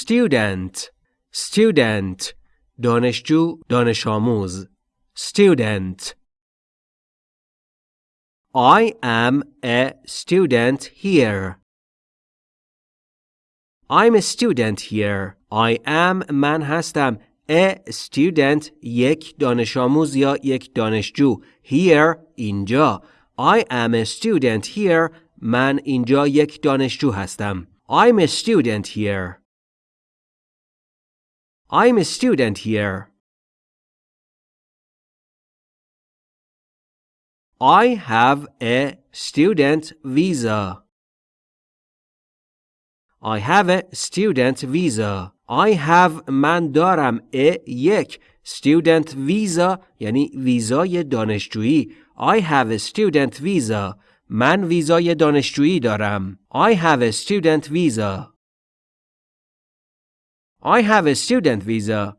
student student دانشجو دانش آموز student I am a student here I'm a student here I am من هستم a student یک دانش آموز یا یک دانشجو here اینجا I am a student here من اینجا یک دانشجو هستم I'm a student here I'm a student here I have a student visa I have a student visa I have من دارم a یک student visa یعنی ویزای دانشجویی I have a student visa من ویزای دانشجویی دارم I have a student visa I have a student visa